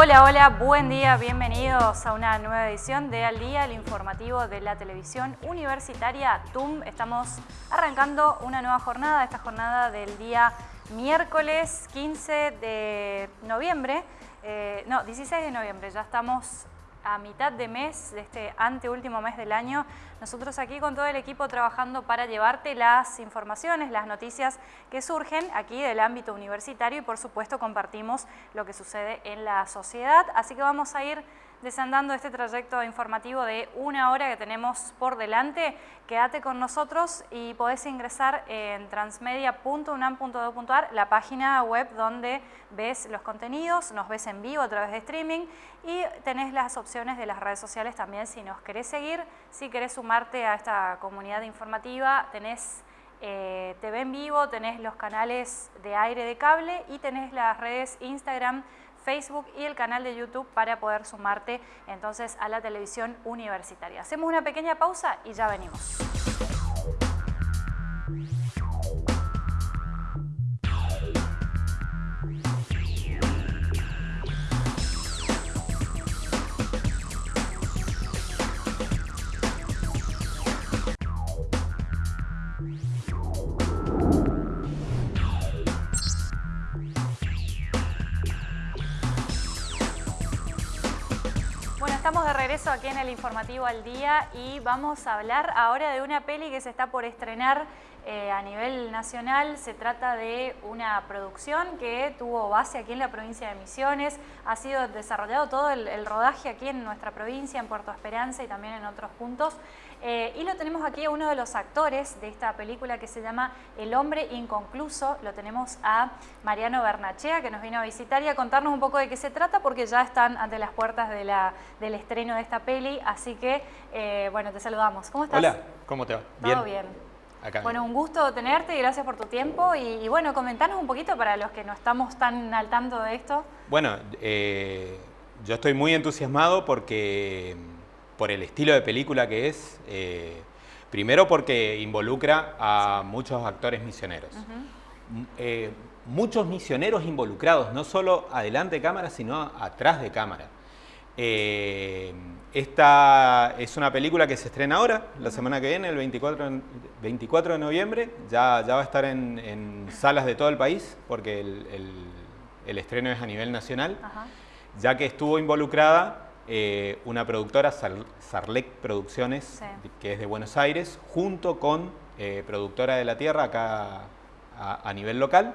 Hola, hola, buen día, bienvenidos a una nueva edición de Al Día, el informativo de la televisión universitaria TUM. Estamos arrancando una nueva jornada, esta jornada del día miércoles 15 de noviembre, eh, no, 16 de noviembre, ya estamos a mitad de mes, de este anteúltimo mes del año, nosotros aquí con todo el equipo trabajando para llevarte las informaciones, las noticias que surgen aquí del ámbito universitario y por supuesto compartimos lo que sucede en la sociedad. Así que vamos a ir desandando este trayecto informativo de una hora que tenemos por delante. Quédate con nosotros y podés ingresar en transmedia.unam.edu.ar, la página web donde ves los contenidos, nos ves en vivo a través de streaming y tenés las opciones de las redes sociales también si nos querés seguir, si querés sumarte a esta comunidad informativa, tenés eh, TV en vivo, tenés los canales de aire de cable y tenés las redes Instagram, Facebook y el canal de YouTube para poder sumarte entonces a la televisión universitaria. Hacemos una pequeña pausa y ya venimos. Regreso aquí en el Informativo al Día y vamos a hablar ahora de una peli que se está por estrenar eh, a nivel nacional. Se trata de una producción que tuvo base aquí en la provincia de Misiones. Ha sido desarrollado todo el, rodaje aquí en nuestra provincia, en Puerto Esperanza y también en otros puntos. Eh, y lo tenemos aquí a uno de los actores de esta película que se llama El hombre inconcluso. Lo tenemos a Mariano Bernachea que nos vino a visitar y a contarnos un poco de qué se trata porque ya están ante las puertas de la, del estreno de esta peli. Así que, eh, bueno, te saludamos. ¿Cómo estás? Hola, ¿cómo te va? Todo bien bueno, un gusto tenerte y gracias por tu tiempo. Y, bueno, comentanos un poquito para los que no estamos tan al tanto de esto. Bueno, eh, yo estoy muy entusiasmado porque por el estilo de película que es. Eh, primero porque involucra a muchos actores misioneros. Eh, muchos misioneros involucrados, no solo adelante de cámara, sino atrás de cámara. Esta es una película que se estrena ahora, la semana que viene, el 24, 24 de noviembre. Ya, ya va a estar en, salas de todo el país, porque el, estreno es a nivel nacional. Ya que estuvo involucrada eh, una productora, Sarlec Producciones, que es de Buenos Aires, junto con eh, Productora de la Tierra, acá a, nivel local.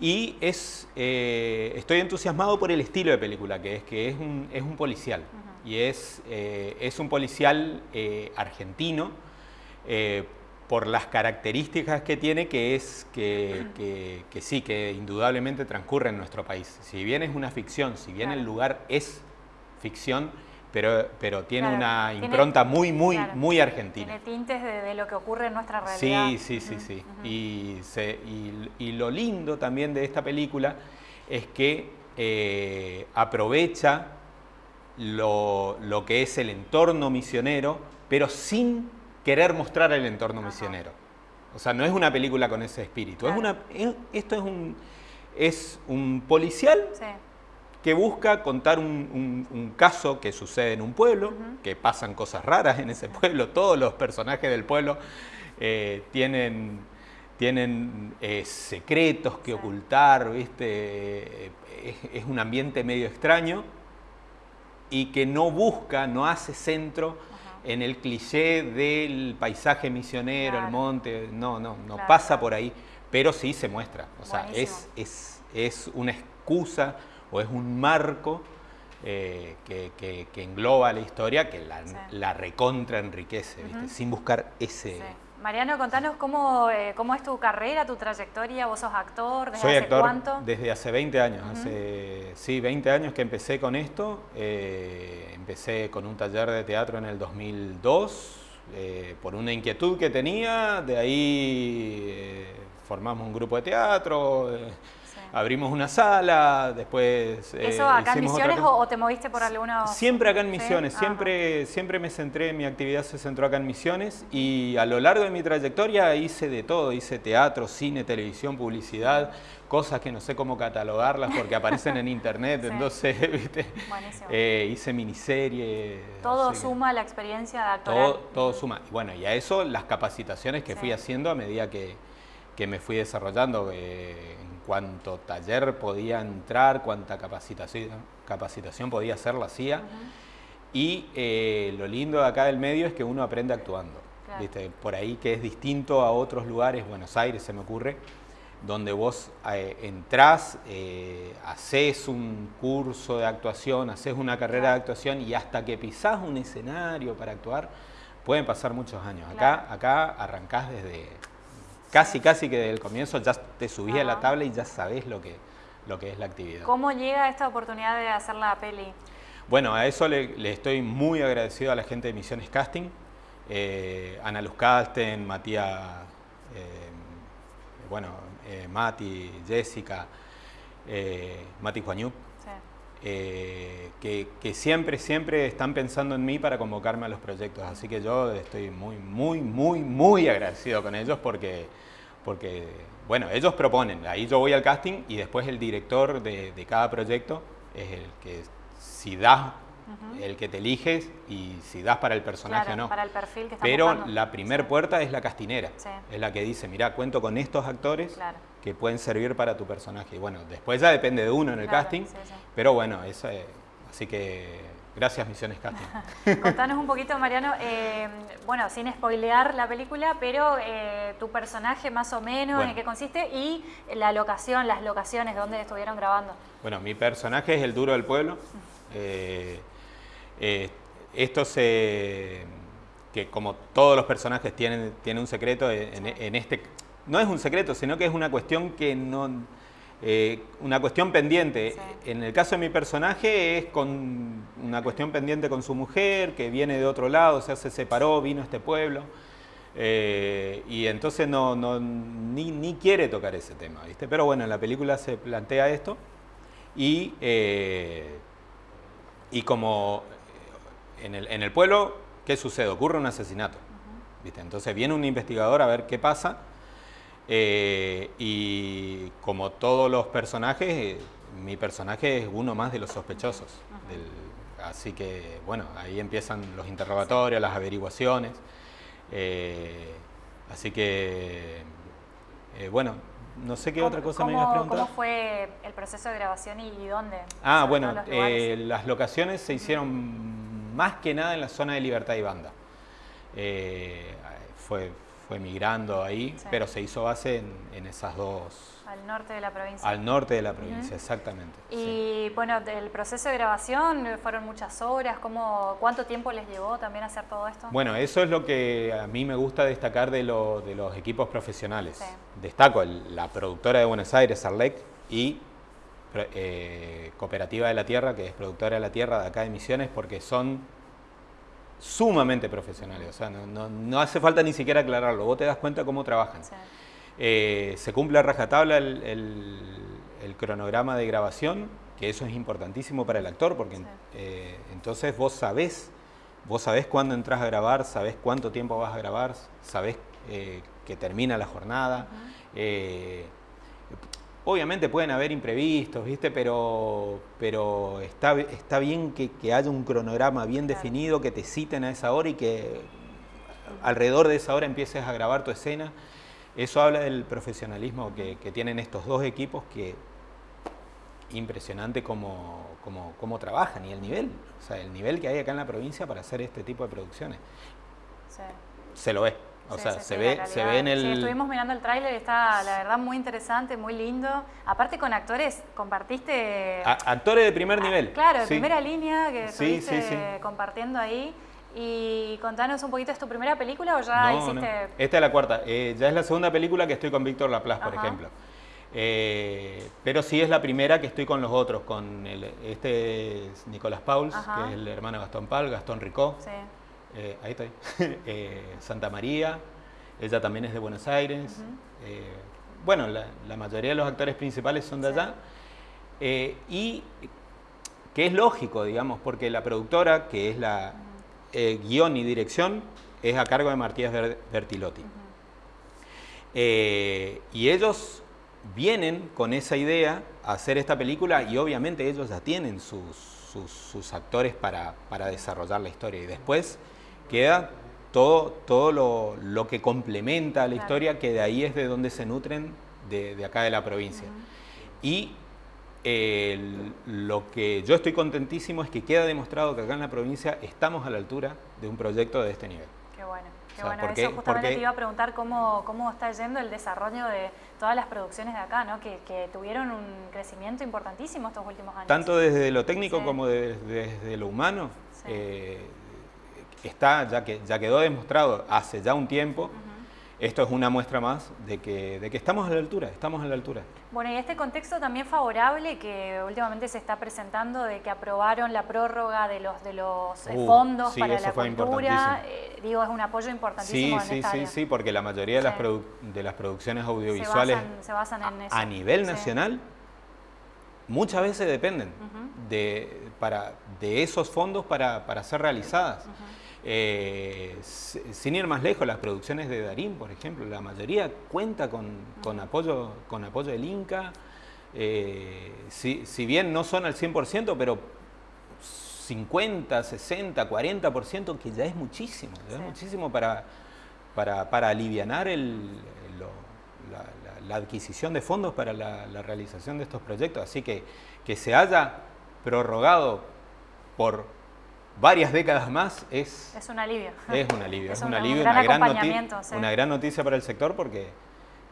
Y es, eh, estoy entusiasmado por el estilo de película, que es que es un, es un policial. Y es, eh, es un policial eh, argentino por las características que tiene, que es que, que, sí, que indudablemente transcurre en nuestro país. Si bien es una ficción, si bien el lugar es ficción, pero, pero tiene una impronta muy, muy, muy argentina. Tiene tintes de, lo que ocurre en nuestra realidad. Sí, sí, sí, sí. y, se, y, lo lindo también de esta película es que eh, aprovecha lo, lo, que es el entorno misionero, pero sin querer mostrar el entorno misionero. O sea, no es una película con ese espíritu. Es una, esto es un, es un policial sí que busca contar un, caso que sucede en un pueblo, que pasan cosas raras en ese pueblo, todos los personajes del pueblo eh, tienen, tienen eh, secretos que ocultar, ¿viste? Es, un ambiente medio extraño y que no busca, no hace centro en el cliché del paisaje misionero, el monte, no, no, no pasa por ahí, pero sí se muestra, o sea, es, es, es una excusa o es un marco eh, que, engloba la historia que la, recontra enriquece, sin buscar ese... Mariano, contanos cómo, eh, cómo es tu carrera, tu trayectoria, vos sos actor, ¿desde Soy hace actor cuánto? desde hace 20 años, hace, sí, 20 años que empecé con esto, eh, empecé con un taller de teatro en el 2002, por una inquietud que tenía, de ahí formamos un grupo de teatro, abrimos una sala, después... Eh, ¿Eso acá en Misiones o, te moviste por algunos...? Siempre acá en Misiones, siempre, siempre me centré, mi actividad se centró acá en Misiones y a lo largo de mi trayectoria hice de todo, hice teatro, cine, televisión, publicidad, cosas que no sé cómo catalogarlas porque aparecen en internet, entonces, ¿viste? Eh, hice miniserie. Todo suma la experiencia de actoral. Todo, todo suma. Y bueno, y a eso las capacitaciones que fui haciendo a medida que, que me fui desarrollando. Eh, en cuanto taller podía entrar, cuánta capacitación, capacitación podía hacer, la hacía. Y eh, lo lindo de acá del medio es que uno aprende actuando. ¿viste? Por ahí que es distinto a otros lugares, Buenos Aires se me ocurre, donde vos eh, entrás, eh, haces un curso de actuación, haces una carrera de actuación y hasta que pisás un escenario para actuar, pueden pasar muchos años. Acá, acá arrancás desde casi, casi que desde el comienzo ya te subís a la tabla y ya sabés lo que, lo que es la actividad. ¿Cómo llega esta oportunidad de hacer la peli? Bueno, a eso le, estoy muy agradecido a la gente de Misiones Casting, eh, Ana Luz Casten, Matías, bueno, eh, Mati, Jessica, eh, Mati Juañuc, eh, que, siempre, siempre están pensando en mí para convocarme a los proyectos. Así que yo estoy muy, muy, muy, muy agradecido con ellos porque, porque bueno, ellos proponen. Ahí yo voy al casting y después el director de, de cada proyecto es el que si das el que te eliges y si das para el personaje o no. Para el perfil que Pero la primer puerta es la castinera, es la que dice, mira, cuento con estos actores que pueden servir para tu personaje. Y bueno, después ya depende de uno en el casting, pero bueno, eso, así que Gracias, Misiones Casting. Contanos un poquito, Mariano, eh, bueno, sin spoilear la película, pero eh, tu personaje más o menos, en qué consiste y la locación, las locaciones donde estuvieron grabando. Bueno, mi personaje es el duro del pueblo. Eh, esto se, que como todos los personajes tienen, tienen un secreto, en, este, no es un secreto, sino que es una cuestión que no, eh, una cuestión pendiente. En el caso de mi personaje es con una cuestión pendiente con su mujer, que viene de otro lado, o sea, se separó, vino a este pueblo. Eh, y entonces no, no ni, ni, quiere tocar ese tema, ¿viste? Pero bueno, en la película se plantea esto y, y como en el, pueblo, ¿qué sucede? Ocurre un asesinato. ¿viste? Entonces viene un investigador a ver qué pasa eh, y como todos los personajes, eh, mi personaje es uno más de los sospechosos. así que, bueno, ahí empiezan los interrogatorios, las averiguaciones. Eh, así que, bueno, no sé qué otra cosa me ibas a preguntar. ¿Cómo fue el proceso de grabación y, dónde? Ah, bueno, las locaciones se hicieron más que nada en la zona de Libertad y Banda. Eh, fue, fue migrando ahí, pero se hizo base en, esas dos... Al norte de la provincia. Al norte de la provincia, exactamente. Y bueno, el proceso de grabación, ¿fueron muchas horas? ¿Cómo, ¿Cuánto tiempo les llevó también hacer todo esto? Bueno, eso es lo que a mí me gusta destacar de, de los equipos profesionales. Destaco la productora de Buenos Aires, Arlec, y eh, Cooperativa de la Tierra, que es productora de la Tierra de acá de Misiones, porque son sumamente profesionales, o sea, no, hace falta ni siquiera aclararlo, vos te das cuenta cómo trabajan. Eh, se cumple a rajatabla el, cronograma de grabación, que eso es importantísimo para el actor, porque eh, entonces vos sabés, vos sabés cuándo entras a grabar, sabés cuánto tiempo vas a grabar, sabés que termina la jornada. Obviamente pueden haber imprevistos, ¿viste? Pero, pero está, está bien que, haya un cronograma bien definido, que te citen a esa hora y que alrededor de esa hora empieces a grabar tu escena. Eso habla del profesionalismo que, tienen estos dos equipos que impresionante cómo, cómo, trabajan y el nivel, o sea, el nivel que hay acá en la provincia para hacer este tipo de producciones. Se lo ve. O sea, se, ve, se ve en el... Sí, estuvimos mirando el tráiler está, la verdad, muy interesante, muy lindo. Aparte con actores, compartiste... actores de primer nivel. Claro, de primera línea que estuviste compartiendo ahí. Y contanos un poquito, ¿es tu primera película o ya hiciste...? Esta es la cuarta. Eh, ya es la segunda película que estoy con Víctor Laplace, por ejemplo. Eh, pero sí es la primera que estoy con los otros, con el, este es Nicolás Pauls, que es el hermano de Gastón Pal, Gastón Ricó. Sí. Eh, ahí estoy, eh, Santa María, ella también es de Buenos Aires, eh, bueno, la, mayoría de los actores principales son de allá. Y que es lógico, digamos, porque la productora, que es la guion y dirección, es a cargo de Martínez Bertilotti. Y ellos vienen con esa idea a hacer esta película y obviamente ellos ya tienen sus, actores para, desarrollar la historia. Y después queda todo, todo lo, que complementa a la historia, que de ahí es de donde se nutren de, acá de la provincia. Y lo que yo estoy contentísimo es que queda demostrado que acá en la provincia estamos a la altura de un proyecto de este nivel. Qué bueno. Qué bueno, eso justamente te iba a preguntar cómo, cómo está yendo el desarrollo de todas las producciones de acá, ¿no? que, tuvieron un crecimiento importantísimo estos últimos años. Tanto desde lo técnico como desde, lo humano. Eh, está, ya, que, ya quedó demostrado hace ya un tiempo, esto es una muestra más de que, de que estamos a la altura, estamos a la altura. Bueno, y este contexto también favorable que últimamente se está presentando de que aprobaron la prórroga de los de los eh, uh, fondos para la cultura, eh, digo, es un apoyo importantísimo sí, en sí, sí, Sí, porque la mayoría de las, de las producciones audiovisuales se basan, en eso. a nivel nacional muchas veces dependen de, para, de esos fondos para, para ser realizadas. Eh, sin ir más lejos, las producciones de Darín, por ejemplo, la mayoría cuenta con, apoyo, con apoyo del Inca. Eh, si, bien no son al 100%, pero 50, 60, 40%, que ya es muchísimo, es muchísimo para, para, para aliviar la, adquisición de fondos para la, realización de estos proyectos. Así que que se haya prorrogado por varias décadas más es... Es un alivio. Es un alivio, es, un, alivio, una, gran una gran noticia para el sector porque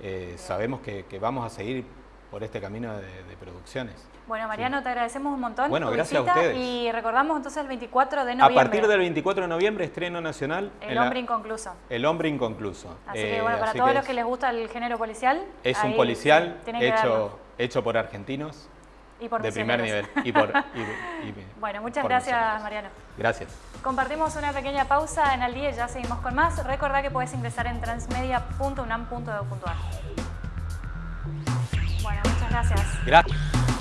eh, sabemos que, vamos a seguir por este camino de, producciones. Bueno, Mariano, te agradecemos un montón. Bueno, gracias a ustedes. Y recordamos entonces el 24 de noviembre. A partir del 24 de noviembre, estreno nacional. El hombre inconcluso. El hombre inconcluso. Así que bueno, para todos los que les gusta el género policial. Es un policial hecho, hecho por argentinos de primer nivel. Y por, bueno, muchas gracias Mariano. Gracias. Compartimos una pequeña pausa en el día y ya seguimos con más. Recordá que puedes ingresar en transmedia.unam.edu.ar. Bueno, muchas gracias. Gracias.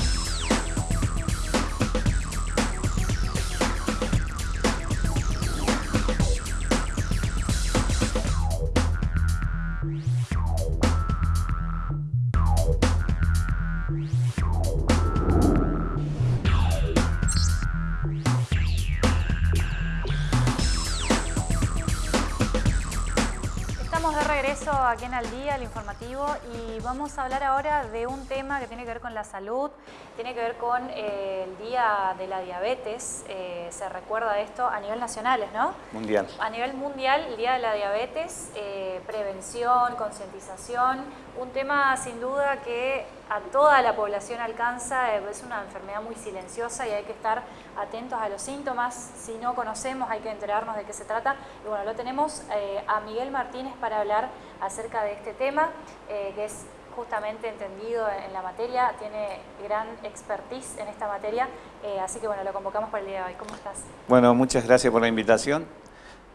Aquí en Al Día, el informativo, y vamos a hablar ahora de un tema que tiene que ver con la salud, tiene que ver con eh, el Día de la Diabetes, eh, se recuerda esto a nivel nacional, ¿no? Mundial. A nivel mundial, el Día de la Diabetes, eh, prevención, concientización, un tema sin duda que a toda la población alcanza, es una enfermedad muy silenciosa y hay que estar atentos a los síntomas, si no conocemos hay que enterarnos de qué se trata. Y bueno, lo tenemos a Miguel Martínez para hablar acerca de este tema, que es justamente entendido en la materia, tiene gran expertise en esta materia, eh, así que bueno, lo convocamos para el día de hoy. ¿Cómo estás? Bueno, muchas gracias por la invitación.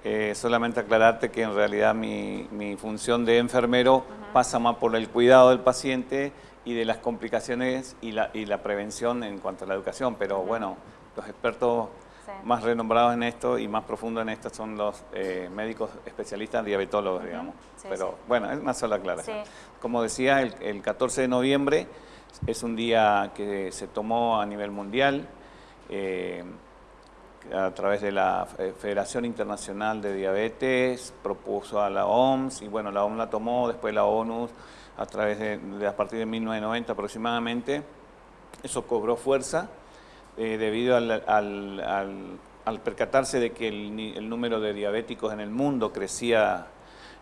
Eh, solamente aclararte que en realidad mi, función de enfermero pasa más por el cuidado del paciente y de las complicaciones y la, y la prevención en cuanto a la educación, pero bueno, los expertos más renombrados en esto y más profundos en esto son los eh, médicos especialistas diabetólogos, digamos. Pero bueno, es una sola aclaración. Como decía, el, 14 de noviembre es un día que se tomó a nivel mundial eh, a través de la Federación Internacional de Diabetes, propuso a la OMS y bueno, la OMS la tomó, después la ONU a través de, a partir de 1990 aproximadamente. Eso cobró fuerza eh, debido al, percatarse de que el, número de diabéticos en el mundo crecía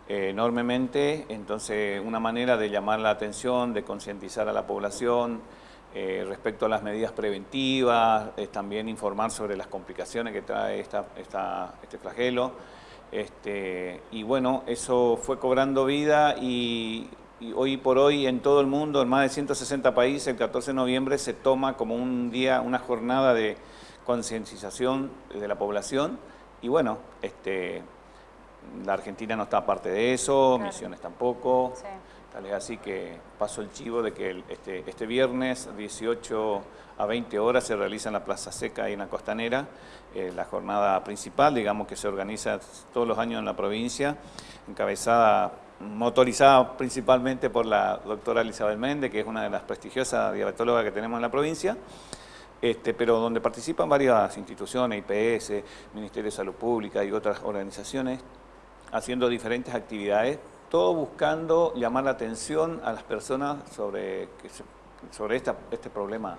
eh, enormemente, entonces una manera de llamar la atención, de concientizar a la población eh, respecto a las medidas preventivas, también informar sobre las complicaciones que trae esta, este flagelo. Este, y bueno, eso fue cobrando vida y y hoy por hoy en todo el mundo, en más de 160 países, el 14 de noviembre se toma como un día, una jornada de concientización de la población y bueno, este, la Argentina no está aparte de eso, Misiones tampoco. Es así que paso el chivo de que este, este viernes 18 a 20 horas se realiza en la Plaza Seca y en la Costanera eh, la jornada principal, digamos que se organiza todos los años en la provincia, encabezada, motorizada principalmente por la doctora Elizabeth Méndez, que es una de las prestigiosas diabetólogas que tenemos en la provincia, este, pero donde participan varias instituciones, IPS, Ministerio de Salud Pública y otras organizaciones, haciendo diferentes actividades, todo buscando llamar la atención a las personas sobre, sobre este problema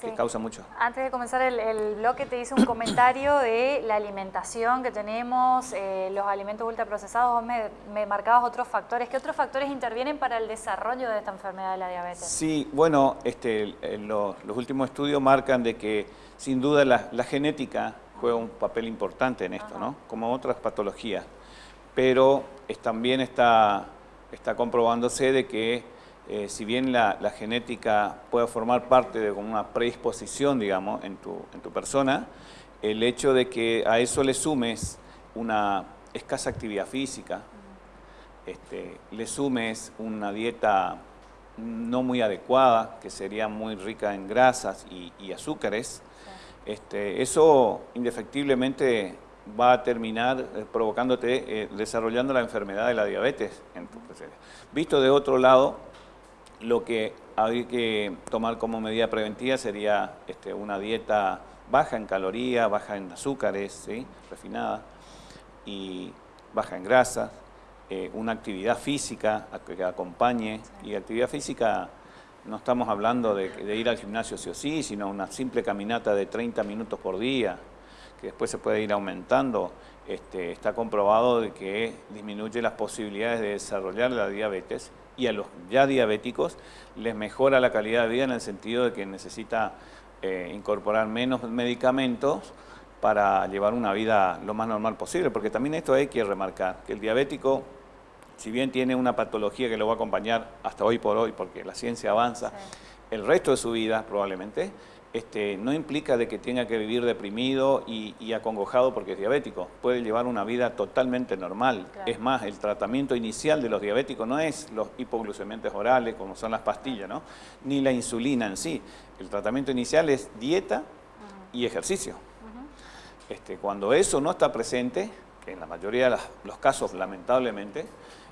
que causa mucho. Antes de comenzar el, bloque te hice un comentario de la alimentación que tenemos, eh, los alimentos ultraprocesados, vos me, me, marcabas otros factores. ¿Qué otros factores intervienen para el desarrollo de esta enfermedad de la diabetes? Sí, bueno, este, los, últimos estudios marcan de que sin duda la, genética juega un papel importante en esto, ¿no? Como otras patologías. Pero también está, está comprobándose de que eh, si bien la, genética puede formar parte de una predisposición, digamos, en tu, en tu persona, el hecho de que a eso le sumes una escasa actividad física, este, le sumes una dieta no muy adecuada, que sería muy rica en grasas y, azúcares, este, eso indefectiblemente va a terminar eh, provocándote, eh, desarrollando la enfermedad de la diabetes en tu Visto de otro lado, lo que hay que tomar como medida preventiva sería este, una dieta baja en calorías, baja en azúcares, ¿sí? refinada, y baja en grasas, eh, una actividad física que acompañe, y actividad física no estamos hablando de, de, ir al gimnasio sí o sí, sino una simple caminata de 30 minutos por día, que después se puede ir aumentando, este, está comprobado de que disminuye las posibilidades de desarrollar la diabetes y a los ya diabéticos les mejora la calidad de vida en el sentido de que necesita eh, incorporar menos medicamentos para llevar una vida lo más normal posible, porque también esto hay que remarcar, que el diabético, si bien tiene una patología que lo va a acompañar hasta hoy por hoy, porque la ciencia avanza, el resto de su vida probablemente, este, no implica de que tenga que vivir deprimido y, acongojado porque es diabético. Puede llevar una vida totalmente normal. Es más, el tratamiento inicial de los diabéticos no es los hipoglucemiantes orales, como son las pastillas, ¿no? ni la insulina en sí. El tratamiento inicial es dieta y ejercicio. este, cuando eso no está presente, que en la mayoría de los casos lamentablemente,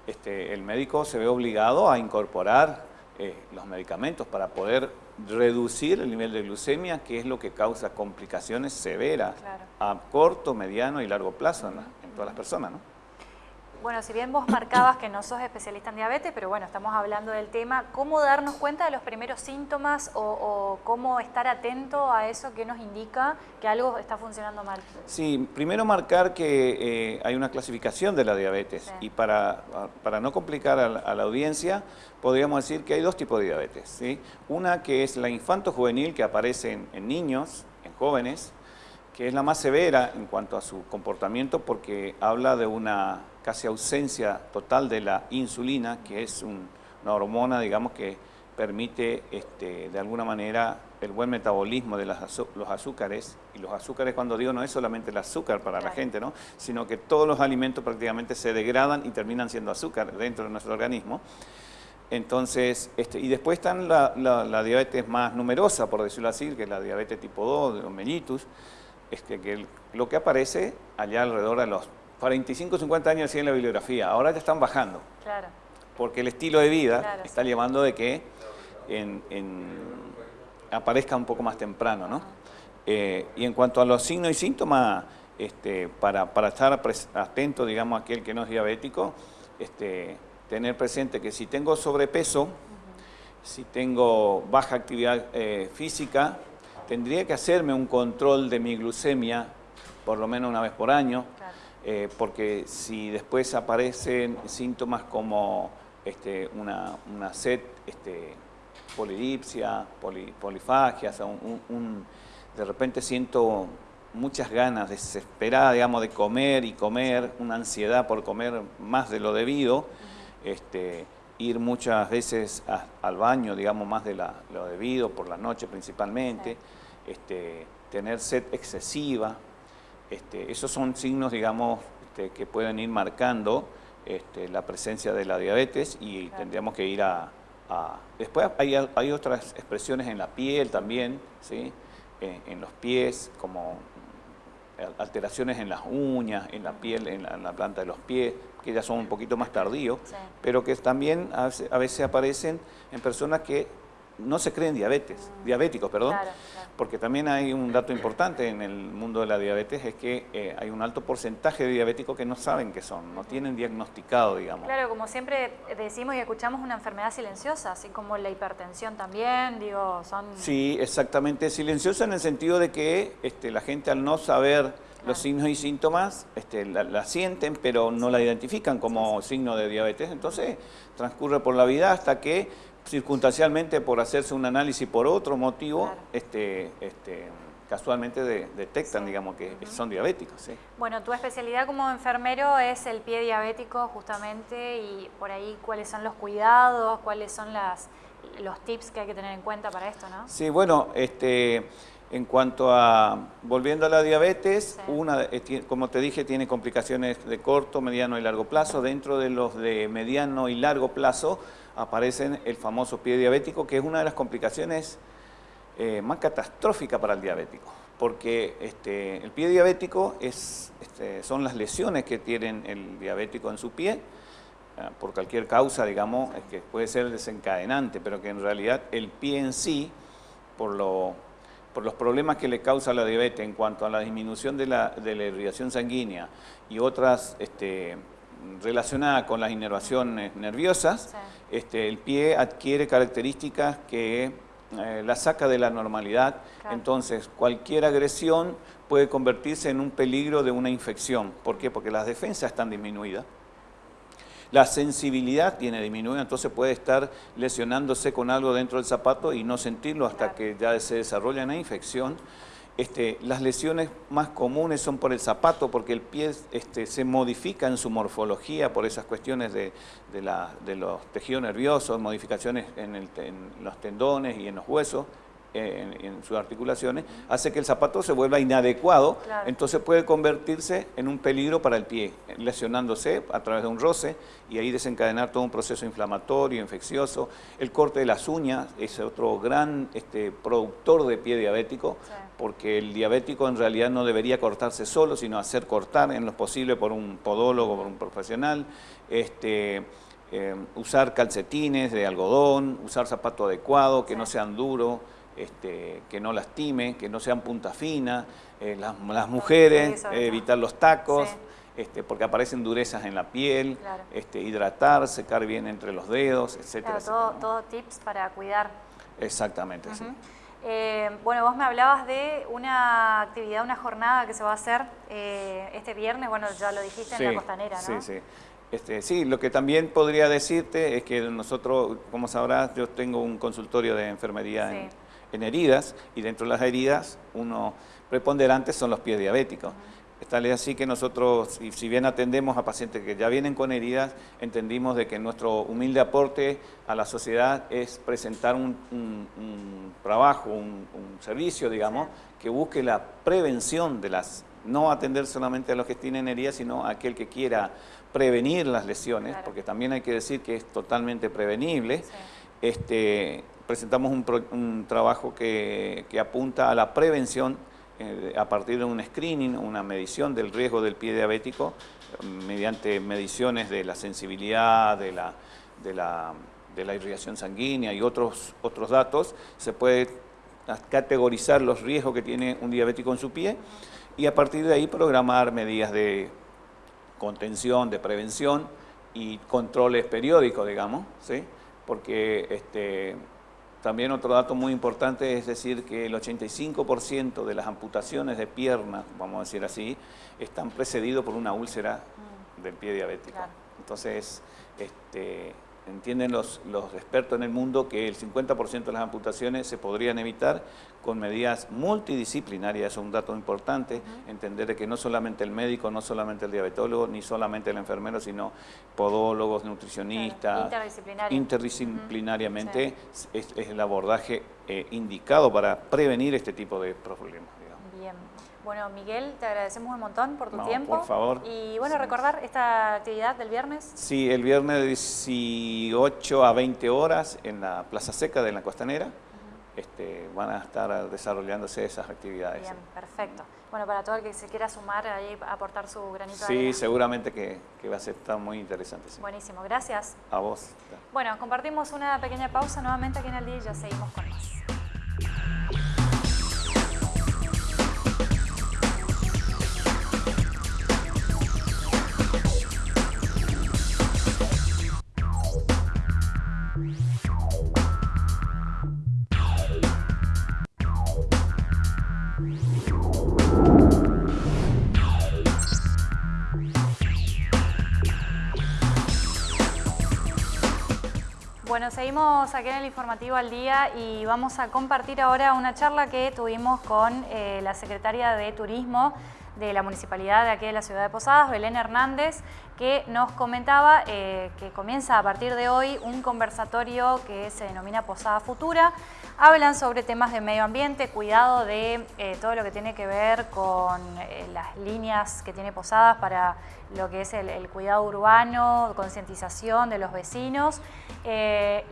este, el médico se ve obligado a incorporar eh, los medicamentos para poder reducir el nivel de glucemia, que es lo que causa complicaciones severas a corto, mediano y largo plazo en, en todas las personas. ¿no? Bueno, si bien vos marcabas que no sos especialista en diabetes, pero bueno, estamos hablando del tema, ¿cómo darnos cuenta de los primeros síntomas o, cómo estar atento a eso que nos indica que algo está funcionando mal? Sí, primero marcar que eh, hay una clasificación de la diabetes y para, para no complicar a la, audiencia, podríamos decir que hay dos tipos de diabetes. ¿sí? Una que es la infanto-juvenil que aparece en niños, en jóvenes, que es la más severa en cuanto a su comportamiento porque habla de una casi ausencia total de la insulina, que es una hormona, digamos, que permite este, de alguna manera el buen metabolismo de los azúcares, y los azúcares cuando digo no es solamente el azúcar para la gente, ¿no? sino que todos los alimentos prácticamente se degradan y terminan siendo azúcar dentro de nuestro organismo. Entonces, este, y después está la, diabetes más numerosa, por decirlo así, que es la diabetes tipo 2, de mellitus, es que, lo que aparece allá alrededor de los 45, 50 años así en la bibliografía, ahora ya están bajando. Claro. Porque el estilo de vida está llevando de que aparezca un poco más temprano, ¿no? Eh, y en cuanto a los signos y síntomas, este, para, estar atento, digamos, a aquel que no es diabético, este, tener presente que si tengo sobrepeso, si tengo baja actividad eh, física, tendría que hacerme un control de mi glucemia por lo menos una vez por año, eh, porque si después aparecen síntomas como este, una, sed, este, polidipsia, polifagia, de repente siento muchas ganas desesperadas, digamos, de comer y comer, una ansiedad por comer más de lo debido, este, ir muchas veces al baño, digamos, más de lo debido, por la noche principalmente, este, tener sed excesiva, este, esos son signos, digamos, este, que pueden ir marcando este, la presencia de la diabetes y tendríamos que ir a, Después hay, hay, otras expresiones en la piel también, ¿sí? En los pies, como alteraciones en las uñas, en la piel, en la, planta de los pies, que ya son un poquito más tardíos, pero que también a veces aparecen en personas que no se creen diabetes, diabéticos, perdón, porque también hay un dato importante en el mundo de la diabetes, es que eh, hay un alto porcentaje de diabéticos que no saben qué son, no tienen diagnosticado, digamos. Claro, como siempre decimos y escuchamos, una enfermedad silenciosa, así como la hipertensión también, digo, son... Sí, exactamente, silenciosa en el sentido de que este, la gente al no saber los signos y síntomas este, la, sienten, pero no la identifican como signo de diabetes, entonces transcurre por la vida hasta que circunstancialmente por hacerse un análisis por otro motivo, este, este, casualmente detectan, digamos, que son diabéticos. Bueno, tu especialidad como enfermero es el pie diabético justamente y por ahí cuáles son los cuidados, cuáles son las, los tips que hay que tener en cuenta para esto, ¿no? Sí, bueno, este, en cuanto a, volviendo a la diabetes, una, eh, como te dije, tiene complicaciones de corto, mediano y largo plazo. Dentro de los de mediano y largo plazo, aparecen el famoso pie diabético, que es una de las complicaciones eh, más catastróficas para el diabético, porque este, el pie diabético es, este, son las lesiones que tiene el diabético en su pie, ah, por cualquier causa, digamos, que puede ser desencadenante, pero que en realidad el pie en sí, por, lo, por los problemas que le causa la diabetes en cuanto a la disminución de la, de la irrigación sanguínea y otras este, relacionadas con las inervaciones nerviosas, este, el pie adquiere características que eh, la saca de la normalidad, entonces cualquier agresión puede convertirse en un peligro de una infección. ¿Por qué? Porque las defensas están disminuidas. La sensibilidad tiene disminuida, entonces puede estar lesionándose con algo dentro del zapato y no sentirlo hasta que ya se desarrolla una infección. Este, las lesiones más comunes son por el zapato, porque el pie este, se modifica en su morfología por esas cuestiones de, los tejidos nerviosos, modificaciones en, los tendones y en los huesos, en, sus articulaciones, hace que el zapato se vuelva inadecuado, entonces puede convertirse en un peligro para el pie, lesionándose a través de un roce y ahí desencadenar todo un proceso inflamatorio, infeccioso. El corte de las uñas es otro gran este, productor de pie diabético, porque el diabético en realidad no debería cortarse solo, sino hacer cortar en lo posible por un podólogo, por un profesional. Este, eh, usar calcetines de algodón, usar zapato adecuado, que no sean duros, este, que no lastime, que no sean punta fina, eh, las, mujeres, evitar los tacos, este, porque aparecen durezas en la piel, este, hidratar, secar bien entre los dedos, etc. todo, tips para cuidar. Exactamente, sí. Eh, bueno, vos me hablabas de una actividad, una jornada que se va a hacer eh, este viernes, bueno, ya lo dijiste en la costanera, ¿no? Sí, sí. Este, sí, lo que también podría decirte es que nosotros, como sabrás, yo tengo un consultorio de enfermería en, en heridas y dentro de las heridas uno preponderante son los pies diabéticos. Tal es así que nosotros, si bien atendemos a pacientes que ya vienen con heridas, entendimos de que nuestro humilde aporte a la sociedad es presentar un, trabajo, un, servicio, digamos, que busque la prevención de las, no atender solamente a los que tienen heridas, sino a aquel que quiera prevenir las lesiones, porque también hay que decir que es totalmente prevenible. Este, presentamos un, trabajo que, apunta a la prevención eh, a partir de un screening, una medición del riesgo del pie diabético, mediante mediciones de la sensibilidad, de la, de la, irrigación sanguínea y otros, otros datos, se puede categorizar los riesgos que tiene un diabético en su pie y a partir de ahí programar medidas de contención, de prevención y controles periódicos, digamos, ¿sí? porque este, también otro dato muy importante es decir que el 85% de las amputaciones de piernas, vamos a decir así, están precedidos por una úlcera mm. del pie diabético. Entonces, este, entienden los, expertos en el mundo que el 50% de las amputaciones se podrían evitar con medidas multidisciplinarias, es un dato importante, entender que no solamente el médico, no solamente el diabetólogo, ni solamente el enfermero, sino podólogos, nutricionistas, interdisciplinariamente es, el abordaje eh, indicado para prevenir este tipo de problemas. Bien. Bueno, Miguel, te agradecemos un montón por tu No, tiempo. por favor. Y bueno, recordar esta actividad del viernes. Sí, el viernes de 18 a 20 horas en la Plaza Seca de la Costanera este, van a estar desarrollándose esas actividades. Bien, perfecto. Bueno, para todo el que se quiera sumar ahí, aportar su granito de Sí, arena. seguramente que, que va a ser estar muy interesante. sí. Buenísimo, gracias. A vos. Bueno, compartimos una pequeña pausa nuevamente aquí en el día y ya seguimos con más. Bueno, seguimos aquí en el informativo al día y vamos a compartir ahora una charla que tuvimos con eh, la secretaria de Turismo de la Municipalidad de aquí de la ciudad de Posadas, Belén Hernández, que nos comentaba eh, que comienza a partir de hoy un conversatorio que se denomina Posada Futura. Hablan sobre temas de medio ambiente, cuidado de eh, todo lo que tiene que ver con eh, las líneas que tiene Posadas para lo que es el, cuidado urbano, concientización de los vecinos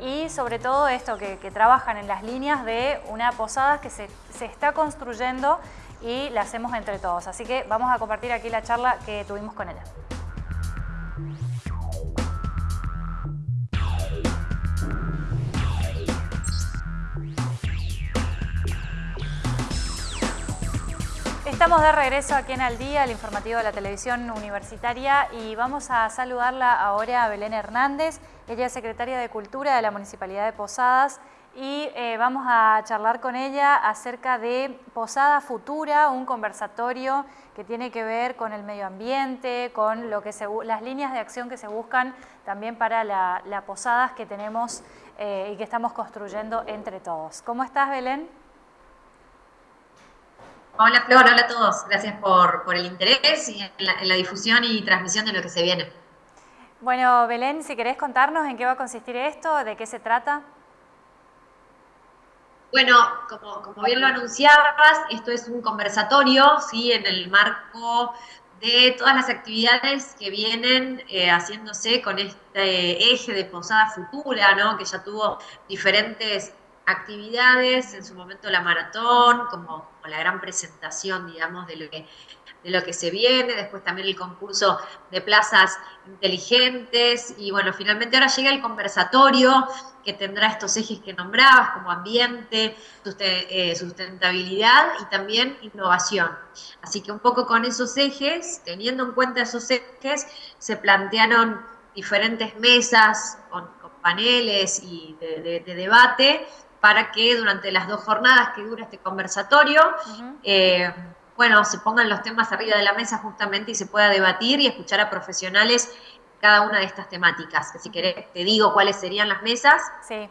y sobre todo esto que, trabajan en las líneas de una Posadas que se, se está construyendo y la hacemos entre todos. Así que vamos a compartir aquí la charla que tuvimos con ella. Estamos de regreso aquí en Al Día, el informativo de la televisión universitaria y vamos a saludarla ahora a Belén Hernández. Ella es secretaria de Cultura de la Municipalidad de Posadas y eh, vamos a charlar con ella acerca de Posada Futura, un conversatorio que tiene que ver con el medio ambiente, con lo que se, las líneas de acción que se buscan también para las la posadas que tenemos eh, y que estamos construyendo entre todos. ¿Cómo estás, Belén? Hola Flor, hola a todos. Gracias por, por el interés y en la, en la, difusión y transmisión de lo que se viene. Bueno, Belén, si querés contarnos en qué va a consistir esto, de qué se trata. Bueno, como, bien lo anunciabas, esto es un conversatorio, ¿sí? En el marco de todas las actividades que vienen eh, haciéndose con este eje de Posada Futura, ¿no? Que ya tuvo diferentes actividades, en su momento la maratón, como, como, la gran presentación, digamos, de lo, que, de lo que se viene, después también el concurso de plazas inteligentes, y bueno, finalmente ahora llega el conversatorio que tendrá estos ejes que nombrabas, como ambiente, sustentabilidad y también innovación. Así que un poco con esos ejes, teniendo en cuenta esos ejes, se plantearon diferentes mesas con, con paneles y de, de, de debate para que durante las dos jornadas que dura este conversatorio, uh -huh. eh, bueno, se pongan los temas arriba de la mesa justamente y se pueda debatir y escuchar a profesionales cada una de estas temáticas. Si querés, te digo cuáles serían las mesas. Sí.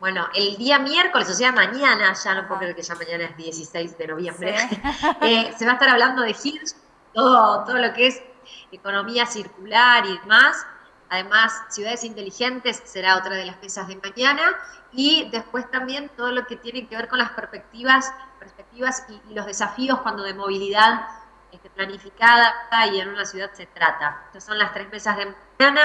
Bueno, el día miércoles, o sea, mañana, ya no puedo creer que ya mañana es 16 de noviembre, sí. eh, se va a estar hablando de HIRS, todo, todo lo que es economía circular y demás. Además, ciudades inteligentes será otra de las mesas de mañana. Y después también todo lo que tiene que ver con las perspectivas, perspectivas y, los desafíos cuando de movilidad este, planificada y en una ciudad se trata. Estas son las tres mesas de mañana.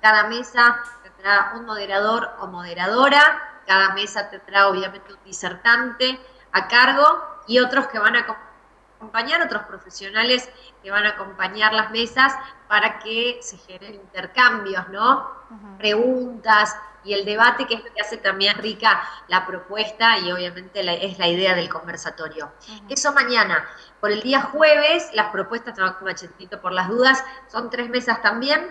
Cada mesa tendrá un moderador o moderadora. Cada mesa tendrá obviamente un disertante a cargo y otros que van a acompañar, otros profesionales que van a acompañar las mesas para que se generen intercambios, ¿no? Uh -huh. Preguntas y el debate, que es lo que hace también rica la propuesta y obviamente la, es la idea del conversatorio. Uh -huh. Eso mañana. Por el día jueves, las propuestas, tengo un machetito por las dudas, son tres mesas también.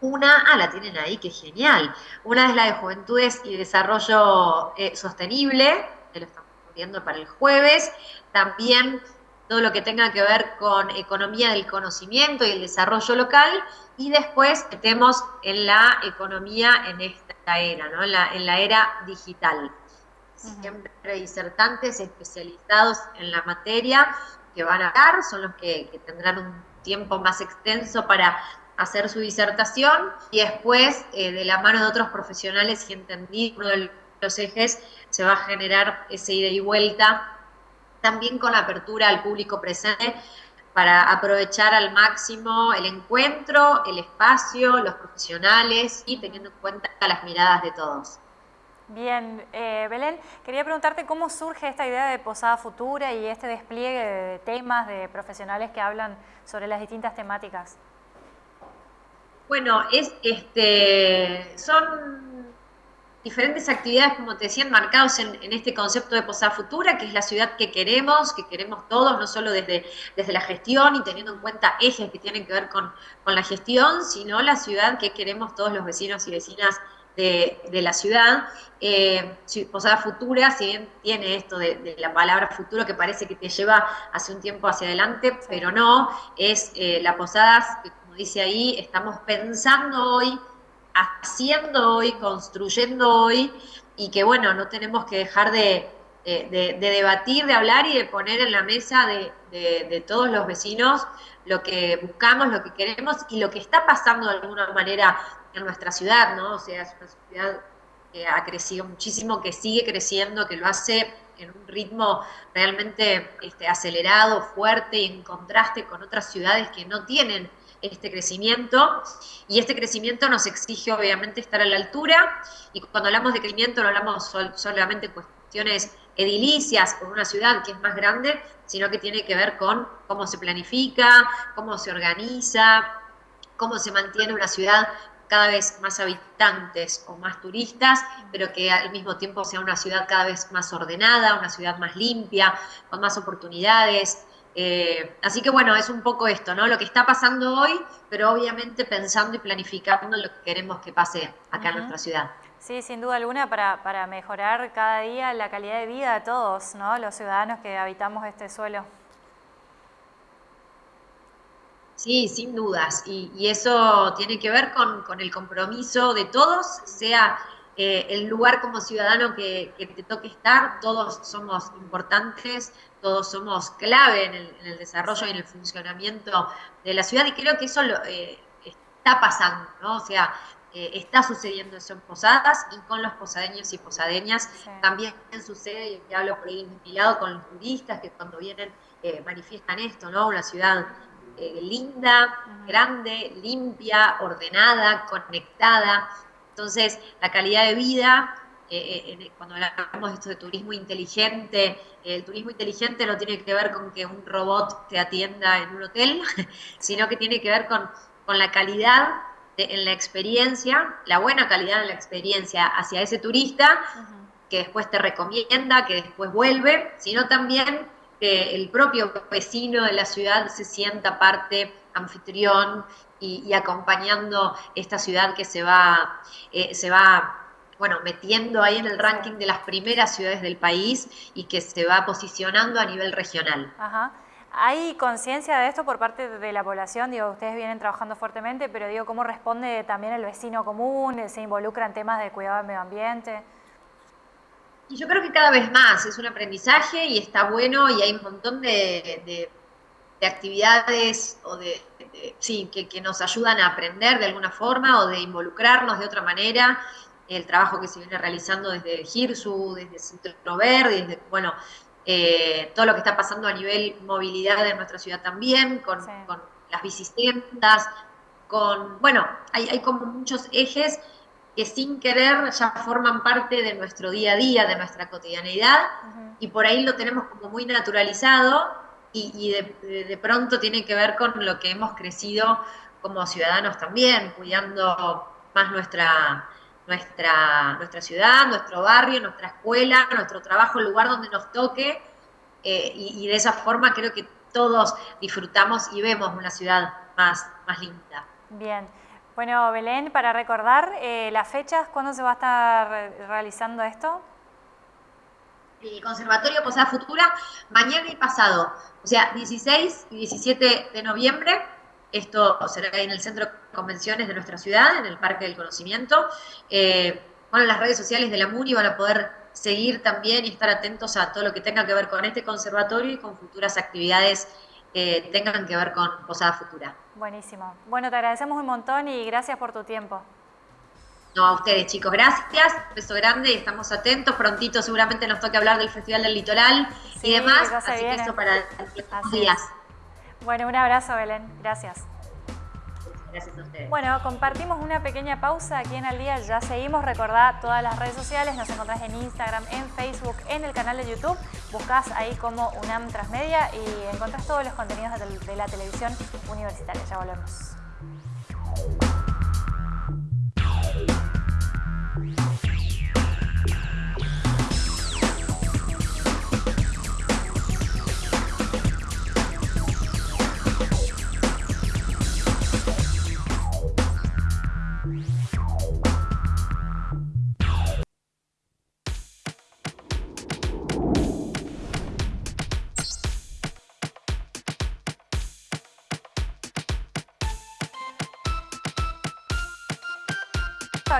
Una, ah, la tienen ahí, que genial. Una es la de Juventudes y Desarrollo eh, Sostenible, que lo estamos viendo para el jueves. También todo lo que tenga que ver con economía del conocimiento y el desarrollo local, y después metemos en la economía en esta era, ¿no? en, la, en la era digital. Siempre disertantes especializados en la materia que van a dar, son los que, que tendrán un tiempo más extenso para hacer su disertación, y después, eh, de la mano de otros profesionales y entendí uno de los ejes, se va a generar ese ida y vuelta también con apertura al público presente para aprovechar al máximo el encuentro, el espacio, los profesionales y teniendo en cuenta las miradas de todos. Bien, eh, Belén, quería preguntarte cómo surge esta idea de Posada Futura y este despliegue de temas de profesionales que hablan sobre las distintas temáticas. Bueno, es, este, son diferentes actividades, como te decía, marcados en, este concepto de Posada Futura, que es la ciudad que queremos, que queremos todos, no solo desde, desde la gestión y teniendo en cuenta ejes que tienen que ver con, la gestión, sino la ciudad que queremos todos los vecinos y vecinas de, la ciudad. Eh, Posada Futura, si bien tiene esto de, la palabra futuro que parece que te lleva hace un tiempo hacia adelante, pero no, es eh, la Posada, como dice ahí, estamos pensando hoy haciendo hoy, construyendo hoy, y que bueno, no tenemos que dejar de, debatir, de hablar y de poner en la mesa de, todos los vecinos lo que buscamos, lo que queremos y lo que está pasando de alguna manera en nuestra ciudad, ¿no? O sea, es una ciudad que ha crecido muchísimo, que sigue creciendo, que lo hace en un ritmo realmente este, acelerado, fuerte y en contraste con otras ciudades que no tienen este crecimiento. Y este crecimiento nos exige obviamente estar a la altura. Y cuando hablamos de crecimiento no hablamos solamente de cuestiones edilicias con una ciudad que es más grande, sino que tiene que ver con cómo se planifica, cómo se organiza, cómo se mantiene una ciudad cada vez más habitantes o más turistas, pero que al mismo tiempo sea una ciudad cada vez más ordenada, una ciudad más limpia, con más oportunidades, eh, así que bueno, es un poco esto, ¿no? Lo que está pasando hoy, pero obviamente pensando y planificando lo que queremos que pase acá en nuestra ciudad. Sí, sin duda alguna, para, para, mejorar cada día la calidad de vida de todos, ¿no? Los ciudadanos que habitamos este suelo. Sí, sin dudas. Y, eso tiene que ver con, el compromiso de todos, sea eh, el lugar como ciudadano que, que, te toque estar, todos somos importantes, todos somos clave en el, desarrollo y en el funcionamiento de la ciudad y creo que eso eh, está pasando, ¿no? O sea, eh, está sucediendo eso en Posadas y con los posadeños y posadeñas también sucede, y hablo por ahí vinculado con los turistas que cuando vienen eh, manifiestan esto, ¿no? Una ciudad linda, grande, limpia, ordenada, conectada. Entonces, la calidad de vida eh, eh, cuando hablamos de esto de turismo inteligente, el turismo inteligente no tiene que ver con que un robot te atienda en un hotel, sino que tiene que ver con, con la calidad en la experiencia, la buena calidad en la experiencia hacia ese turista, que después te recomienda, que después vuelve, sino también que el propio vecino de la ciudad se sienta parte anfitrión y, acompañando esta ciudad que se va, eh, se va bueno, metiendo ahí en el ranking de las primeras ciudades del país y que se va posicionando a nivel regional. Ajá. ¿Hay conciencia de esto por parte de la población? Digo, ustedes vienen trabajando fuertemente, pero digo, ¿cómo responde también el vecino común? ¿Se involucra en temas de cuidado del medio ambiente? Y yo creo que cada vez más es un aprendizaje y está bueno y hay un montón de, actividades o de, sí, que, que, nos ayudan a aprender de alguna forma o de involucrarnos de otra manera el trabajo que se viene realizando desde GIRSU, desde Centro Verde, desde, bueno, eh, todo lo que está pasando a nivel movilidad de nuestra ciudad también, con, las bicicletas, con, bueno, hay, como muchos ejes que sin querer ya forman parte de nuestro día a día, de nuestra cotidianeidad, y por ahí lo tenemos como muy naturalizado y, de, de, pronto tiene que ver con lo que hemos crecido como ciudadanos también, cuidando más nuestra, nuestra, nuestra ciudad, nuestro barrio, nuestra escuela, nuestro trabajo, el lugar donde nos toque, eh, y, de esa forma creo que todos disfrutamos y vemos una ciudad más, más linda. Bien. Bueno, Belén, para recordar eh, las fechas, ¿cuándo se va a estar realizando esto? El Conservatorio Posada Futura, mañana y pasado, o sea, 16 y 17 de noviembre, esto será en el centro de convenciones de nuestra ciudad, en el Parque del Conocimiento. Eh, bueno, las redes sociales de la MUNI van a poder seguir también y estar atentos a todo lo que tenga que ver con este conservatorio y con futuras actividades que tengan que ver con Posada Futura. Buenísimo. Bueno, te agradecemos un montón y gracias por tu tiempo. No, a ustedes chicos, gracias, un beso grande y estamos atentos, prontito seguramente nos toque hablar del Festival del Litoral y demás, así que eso para los días. Bueno, un abrazo Belén, gracias. Gracias a ustedes. Bueno, compartimos una pequeña pausa aquí en Al Día, ya seguimos, recordad todas las redes sociales, nos encontrás en Instagram, en Facebook, en el canal de YouTube, buscás ahí como UNAM Transmedia y encontrás todos los contenidos de la televisión universitaria, ya volvemos.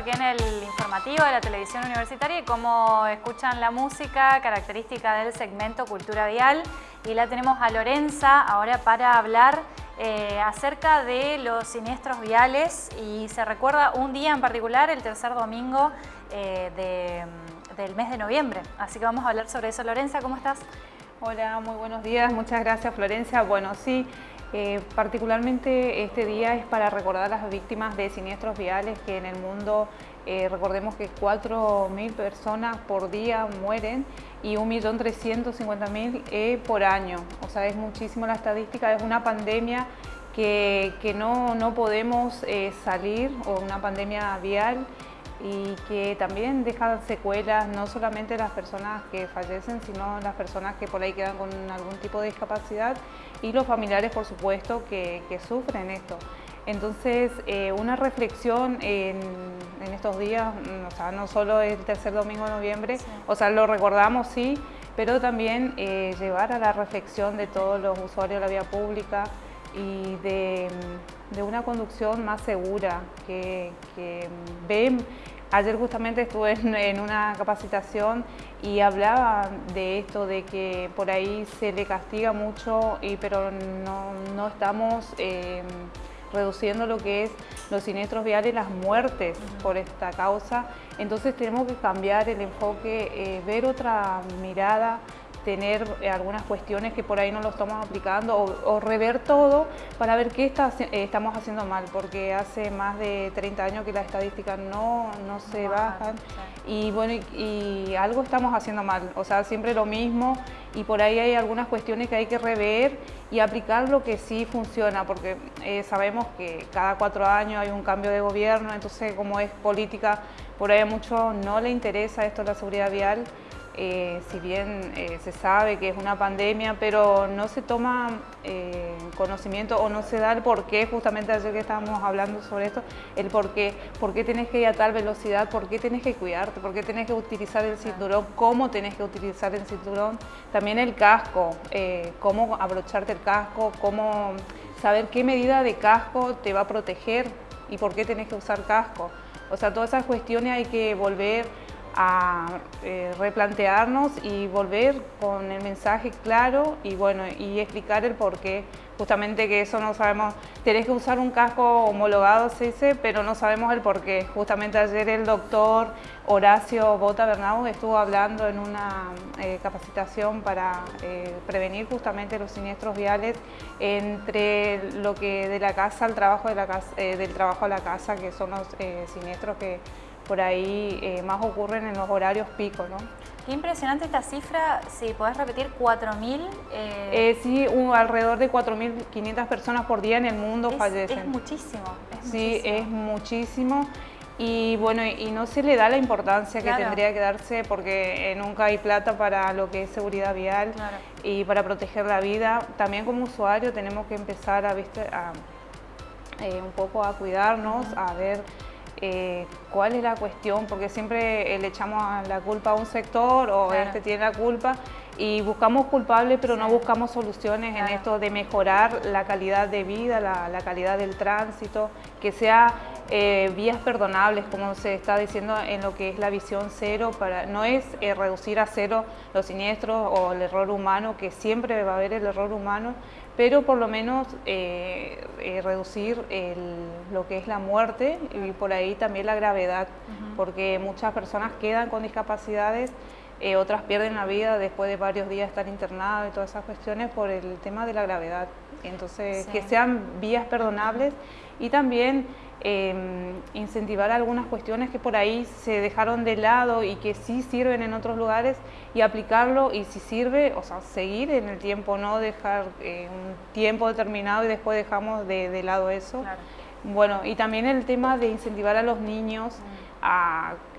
Aquí en el informativo de la televisión universitaria y como escuchan la música característica del segmento Cultura Vial y la tenemos a Lorenza ahora para hablar eh, acerca de los siniestros viales y se recuerda un día en particular, el tercer domingo eh, del mes de noviembre. Así que vamos a hablar sobre eso. Lorenza, ¿cómo estás? Hola, muy buenos días. Muchas gracias, Florencia. Bueno, sí, eh, particularmente este día es para recordar a las víctimas de siniestros viales que en el mundo eh, recordemos que 4.000 personas por día mueren y 1.350.000 eh, por año. O sea, es muchísimo la estadística, es una pandemia que, que no, no, podemos salir, o una pandemia vial, y que también deja secuelas no solamente las personas que fallecen, sino las personas que por ahí quedan con algún tipo de discapacidad y los familiares, por supuesto, que, sufren esto. Entonces, eh, una reflexión en, estos días, o sea, no solo el tercer domingo de noviembre, o sea, lo recordamos, sí, pero también eh, llevar a la reflexión de todos los usuarios de la vía pública y de, una conducción más segura, que, que ven Ayer justamente estuve en, una capacitación y hablaba de esto, de que por ahí se le castiga mucho, y, pero no, estamos em, reduciendo lo que es los siniestros viales, las muertes por esta causa. Entonces tenemos que cambiar el enfoque, eh, ver otra mirada tener eh, algunas cuestiones que por ahí no lo estamos aplicando o, rever todo para ver qué está, eh, estamos haciendo mal, porque hace más de 30 años que las estadísticas no, no se bajan y bueno, y, algo estamos haciendo mal, o sea, siempre lo mismo y por ahí hay algunas cuestiones que hay que rever y aplicar lo que sí funciona, porque eh, sabemos que cada cuatro años hay un cambio de gobierno, entonces como es política, por ahí a muchos no le interesa esto de la seguridad vial, eh, si bien eh, se sabe que es una pandemia, pero no se toma eh, conocimiento o no se da el por qué, justamente ayer que estábamos hablando sobre esto, el por qué, por qué tenés que ir a tal velocidad, por qué tenés que cuidarte, por qué tenés que utilizar el cinturón, cómo tenés que utilizar el cinturón, también el casco, cómo abrocharte el casco, cómo saber qué medida de casco te va a proteger y por qué tenés que usar casco. O sea, todas esas cuestiones hay que volver a eh, replantearnos y volver con el mensaje claro y bueno y explicar el por qué. Justamente que eso no sabemos tenés que usar un casco homologado se dice pero no sabemos el por qué. Justamente ayer el doctor Horacio Bota Bernau estuvo hablando en una eh, capacitación para eh, prevenir justamente los siniestros viales entre lo que de la casa al trabajo de la casa, del trabajo a la casa que son los siniestros que por ahí eh, más ocurren en los horarios pico, ¿no? Qué impresionante esta cifra, si podés repetir, 4.000... Eh... Eh, sí, alrededor de 4.500 personas por día en el mundo fallecen. Es muchísimo, Sí, es muchísimo. Y bueno, y no se le da la importancia que tendría que darse porque nunca hay plata para lo que es seguridad vial y para proteger la vida. También como usuario tenemos que empezar a, ¿viste? a un poco a cuidarnos, a ver eh, cuál es la cuestión, porque siempre le echamos la culpa a un sector o este tiene la culpa y buscamos culpables pero no buscamos soluciones en esto de mejorar la calidad de vida, la, calidad del tránsito, que sea eh, vías perdonables, como se está diciendo en lo que es la visión cero, para, no es eh, reducir a cero los siniestros o el error humano, que siempre va a haber el error humano, pero por lo menos eh, eh, reducir lo que es la muerte y por ahí también la gravedad, porque muchas personas quedan con discapacidades, eh, otras pierden la vida después de varios días estar internadas y todas esas cuestiones por el tema de la gravedad. Entonces, que sean vías perdonables y también Em, incentivar algunas cuestiones que por ahí se dejaron de lado y que sí sirven en otros lugares y aplicarlo y si sirve, o sea, seguir en el tiempo, no dejar eh, un tiempo determinado y después dejamos de, lado eso. Bueno, y también el tema de incentivar a los niños mm.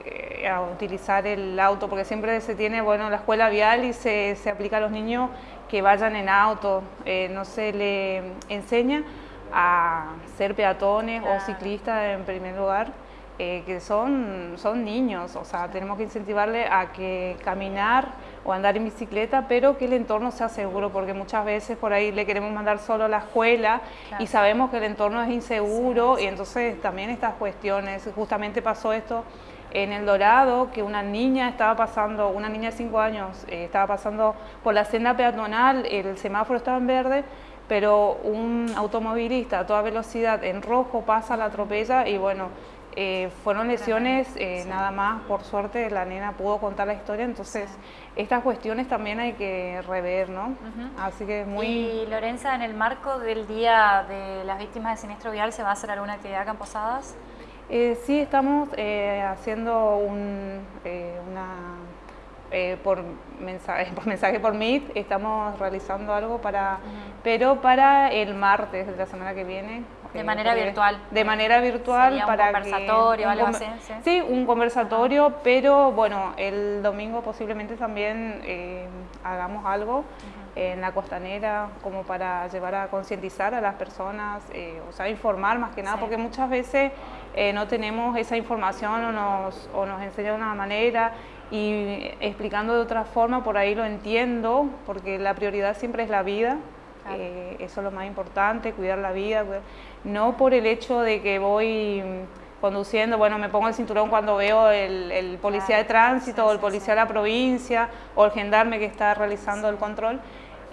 eh, a, utilizar el auto, porque siempre se tiene, bueno, la escuela vial y se, se aplica a los niños que vayan en auto, eh, no se le enseña a ser peatones o ciclistas en primer lugar, eh, que son, son niños, o sea, tenemos que incentivarle a que caminar o andar en bicicleta, pero que el entorno sea seguro, porque muchas veces por ahí le queremos mandar solo a la escuela y sabemos que el entorno es inseguro y entonces también estas cuestiones, justamente pasó esto en El Dorado, que una niña estaba pasando, una niña de 5 años, eh, estaba pasando por la senda peatonal, el semáforo estaba en verde, pero un automovilista a toda velocidad en rojo pasa, la atropella y bueno, eh, fueron lesiones, eh, nada más, por suerte la nena pudo contar la historia, entonces estas cuestiones también hay que rever, ¿no? Así que muy... Y Lorenza, en el marco del Día de las Víctimas de Siniestro Vial, ¿se va a hacer alguna actividad acá en Posadas? Eh, sí, estamos haciendo un, una eh, por, mensaje, por mensaje por Meet, estamos realizando algo para, pero para el martes de la semana que viene. De manera virtual. De manera virtual un para conversatorio, algo así. ¿sí? un conversatorio, pero bueno, el domingo posiblemente también eh, hagamos algo en la costanera como para llevar a concientizar a las personas, eh, o sea, informar más que nada, porque muchas veces no tenemos esa información o nos, o nos enseñan de una manera y explicando de otra forma, por ahí lo entiendo, porque la prioridad siempre es la vida, eh, eso es lo más importante, cuidar la vida, no por el hecho de que voy conduciendo, bueno, me pongo el cinturón cuando veo el, policía de tránsito o el policía de la provincia o el gendarme que está realizando el control,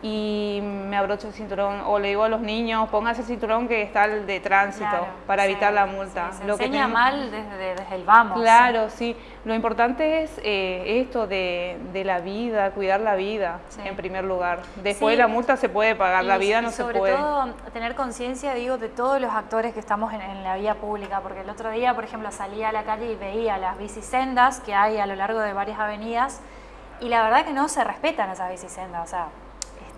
y me abrocho el cinturón o le digo a los niños póngase el cinturón que está el de tránsito para evitar la multa. se Lo enseña mal desde, desde, el vamos. Claro, sí. Lo importante es eh, esto de, de, la vida, cuidar la vida en primer lugar. Después de la multa se puede pagar, la vida no se puede. Sobre todo tener conciencia, digo, de todos los actores que estamos en, en, la vía pública, porque el otro día, por ejemplo, salía a la calle y veía las bicisendas que hay a lo largo de varias avenidas y la verdad que no se respetan esas bicisendas, o sea,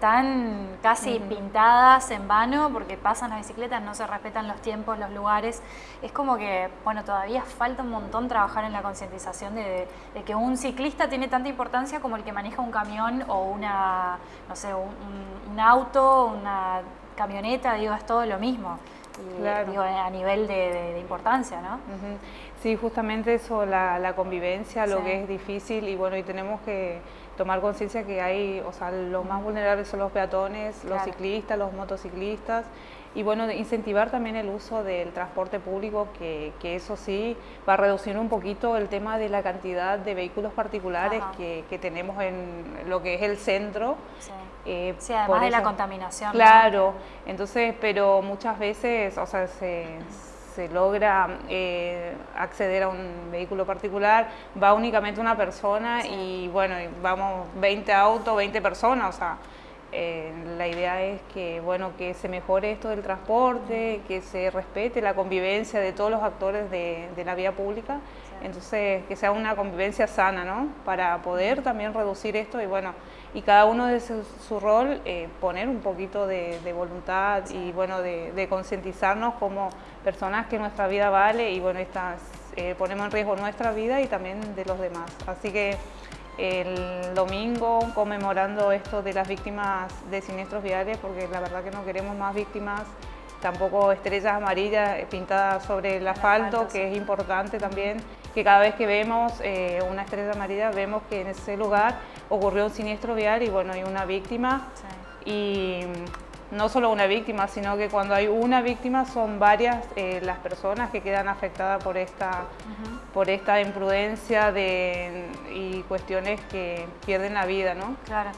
están casi pintadas en vano porque pasan las bicicletas, no se respetan los tiempos, los lugares. Es como que, bueno, todavía falta un montón trabajar en la concientización de, que un ciclista tiene tanta importancia como el que maneja un camión o una, no sé, un, auto, una camioneta, digo, es todo lo mismo. digo, a nivel de, importancia, ¿no? Sí, justamente eso, la, convivencia, lo que es difícil y bueno, y tenemos que tomar conciencia que hay, o sea, los más vulnerables son los peatones, los ciclistas, los motociclistas, y bueno, incentivar también el uso del transporte público, que, que, eso sí va a reducir un poquito el tema de la cantidad de vehículos particulares que, que, tenemos en lo que es el centro. Sí, eh, además de la contaminación. Claro, entonces, pero muchas veces, o sea, se se logra eh, acceder a un vehículo particular, va únicamente una persona y bueno, vamos 20 autos, 20 personas, o sea, eh, la idea es que, bueno, que se mejore esto del transporte, que se respete la convivencia de todos los actores de, la vía pública, entonces que sea una convivencia sana, ¿no? Para poder también reducir esto y bueno, y cada uno de su, rol eh, poner un poquito de, voluntad y bueno, de, concientizarnos como personas que nuestra vida vale y bueno, estas, eh, ponemos en riesgo nuestra vida y también de los demás. Así que el domingo conmemorando esto de las víctimas de siniestros viales porque la verdad que no queremos más víctimas tampoco estrellas amarillas pintadas sobre el asfalto, que es importante también, que cada vez que vemos eh, una estrella amarilla vemos que en ese lugar ocurrió un siniestro vial y bueno, hay una víctima. Y no solo una víctima, sino que cuando hay una víctima son varias eh, las personas que quedan afectadas por esta, por esta imprudencia de, y cuestiones que pierden la vida, ¿no? Claro.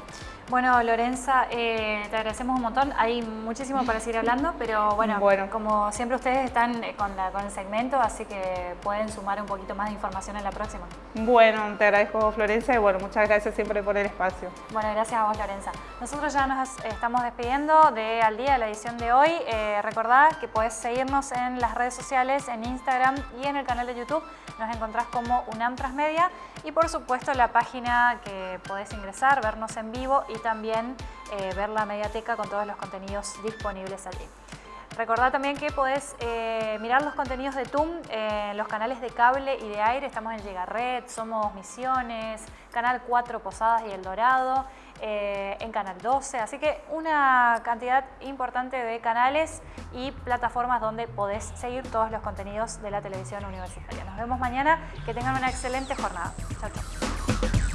Bueno, Lorenza, eh, te agradecemos un montón. Hay muchísimo para seguir hablando, pero bueno, como siempre ustedes están eh, con, con el segmento, así que pueden sumar un poquito más de información en la próxima. Bueno, te agradezco Florencia y bueno, muchas gracias siempre por el espacio. Bueno, gracias a vos Lorenza. Nosotros ya nos estamos despidiendo de Al Día, la edición de hoy. Eh, recordad que puedes seguirnos en las redes sociales, en Instagram y en el canal de YouTube. Nos encontrás como UNAM Transmedia y por supuesto la página que podés ingresar, vernos en vivo y también eh, ver la mediateca con todos los contenidos disponibles allí. Recordad también que podés eh, mirar los contenidos de TUM en los canales de cable y de aire. Estamos en Llegarred, Somos Misiones, Canal 4 Posadas y El Dorado, eh, en Canal 12. Así que una cantidad importante de canales y plataformas donde podés seguir todos los contenidos de la televisión universitaria. Nos vemos mañana. Que tengan una excelente jornada. Chao, chao.